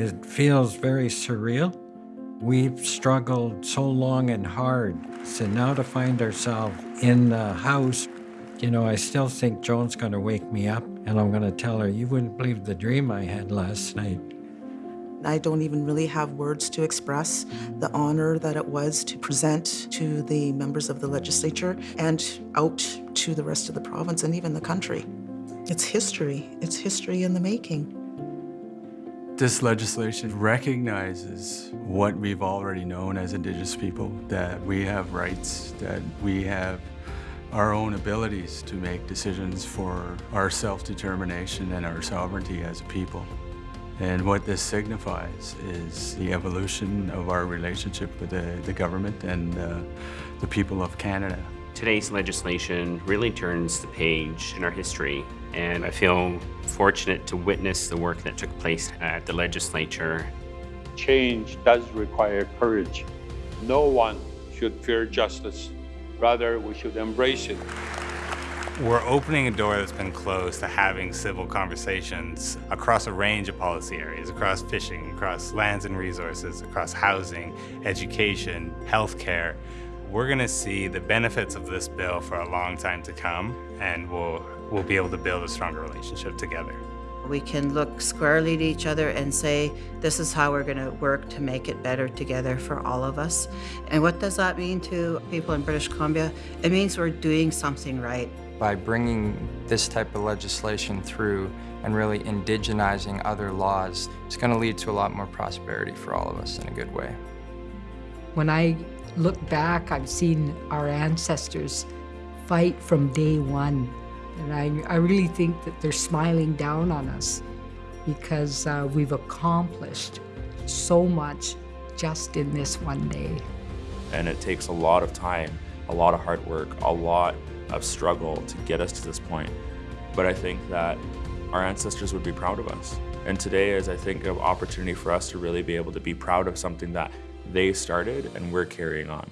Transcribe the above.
it feels very surreal. We've struggled so long and hard. So now to find ourselves in the house, you know, I still think Joan's going to wake me up and I'm going to tell her, you wouldn't believe the dream I had last night. I don't even really have words to express the honor that it was to present to the members of the legislature and out to the rest of the province and even the country. It's history. It's history in the making. This legislation recognizes what we've already known as Indigenous people, that we have rights, that we have our own abilities to make decisions for our self-determination and our sovereignty as a people. And what this signifies is the evolution of our relationship with the, the government and uh, the people of Canada. Today's legislation really turns the page in our history, and I feel fortunate to witness the work that took place at the legislature. Change does require courage. No one should fear justice. Rather, we should embrace it. We're opening a door that's been closed to having civil conversations across a range of policy areas, across fishing, across lands and resources, across housing, education, healthcare. We're gonna see the benefits of this bill for a long time to come, and we'll, we'll be able to build a stronger relationship together. We can look squarely at each other and say, this is how we're going to work to make it better together for all of us. And what does that mean to people in British Columbia? It means we're doing something right. By bringing this type of legislation through and really indigenizing other laws, it's going to lead to a lot more prosperity for all of us in a good way. When I look back, I've seen our ancestors fight from day one and I, I really think that they're smiling down on us because uh, we've accomplished so much just in this one day. And it takes a lot of time, a lot of hard work, a lot of struggle to get us to this point. But I think that our ancestors would be proud of us. And today is, I think, an opportunity for us to really be able to be proud of something that they started and we're carrying on.